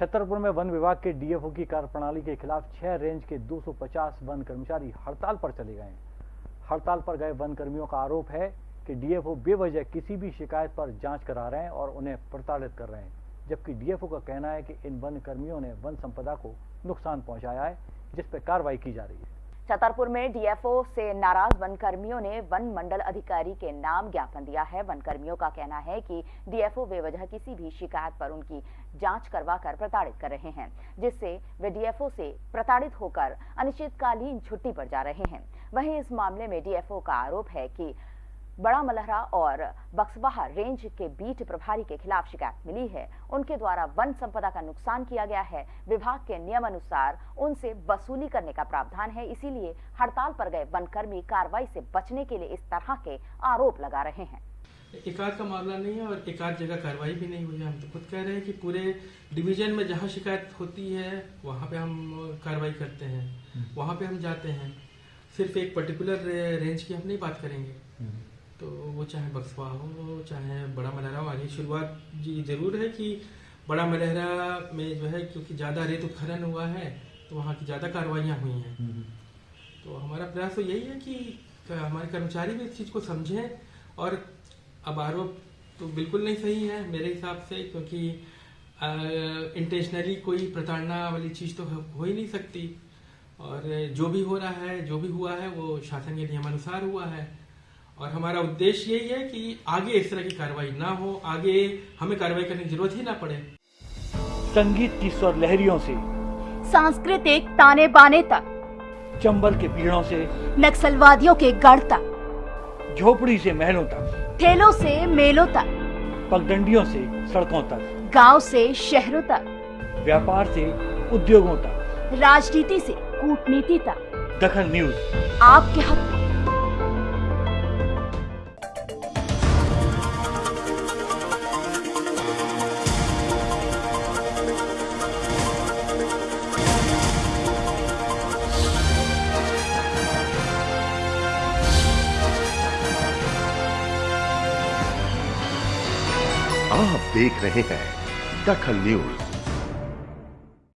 छतरपुर में वन विभाग के डीएफओ की कार्यप्रणाली के खिलाफ छह रेंज के 250 वन कर्मचारी हड़ताल पर चले गए हड़ताल पर गए वन कर्मियों का आरोप है कि डीएफओ बेवजह किसी भी शिकायत पर जाँच करा रहे हैं और उन्हें प्रताड़ित कर रहे हैं, जबकि डीएफओ का कहना है कि इन वन कर्मियों ने वन संपदा को नुकसान पहुँचाया है, जिस पर कार्रवाई की जा रही है। छतरपुर में डीएफओ से नाराज़ वन कर्मियों ने वन मंडल अधिकारी के नाम ज्ञापन दिया है। वन कर्मियों का कहना है कि डीएफओ बेवजह किसी भी शिकायत पर उनकी जाँच करवाकर प्रताड़ित कर रहे हैं, जिससे वे डीएफओ से प्रताड़ित होकर अनिश्चितकालीन छुट्टी पर जा रहे हैं। वहीं इस मामले में डीएफओ का आरोप है कि बड़ा मलहरा और बक्सवाहा रेंज के बीट प्रभारी के खिलाफ शिकायत मिली है। उनके द्वारा वन संपदा का नुकसान किया गया है। विभाग के नियम अनुसार उनसे वसूली करने का प्रावधान है। इसीलिए हड़ताल पर गए वनकर्मी कार्रवाई से बचने के लिए इस तरह के आरोप लगा रहे हैं। एकाध का मामला नहीं है और एकाध जगह कार्रवाई भी नहीं हुई है। हम तो खुद कह रहे हैं कि पूरे डिवीज़न में जहाँ शिकायत होती है वहाँ पे हम कार्रवाई करते हैं। वहाँ पे हम जाते हैं। सिर्फ़ एक पर्टिकुलर रेंज की हम नहीं बात करेंगे। तो वो चाहे बक्सवा हो चाहे बड़ा मलहरा हो आगे शुरुआत जी ज़रूर है कि बड़ा मलहरा में जो है क्योंकि ज़्यादा रेत उत्खनन हुआ है तो वहाँ की ज़्यादा कार्रवाइयाँ हुई हैं। हम्म। तो हमारा प्रयास तो यही है कि हमारे कर्मचारी भी इस चीज़ को समझें और अब आरोप तो बिल्कुल नहीं सही है मेरे हिसाब से क्योंकि इंटेंशनली कोई प्रताड़ना वाली चीज़ तो हो ही नहीं सकती। और जो भी हो रहा है जो भी हुआ है वो शासन के नियमानुसार हुआ है। और हमारा उद्देश्य यही है कि आगे इस तरह की कार्रवाई ना हो आगे हमें कार्रवाई करने की ज़रूरत ही ना पड़े। संगीत की स्वर लहरियों से सांस्कृतिक ताने बाने तक चंबल के पीड़ों से नक्सलवादियों के गढ़ तक झोपड़ी से महलों तक ठेलों से मेलों तक पगडंडियों से सड़कों तक गाँव से शहरों तक व्यापार से उद्योगों तक। राजनीति से कूटनीति तक। दखन न्यूज़। आपके हक आप देख रहे हैं दखल न्यूज़।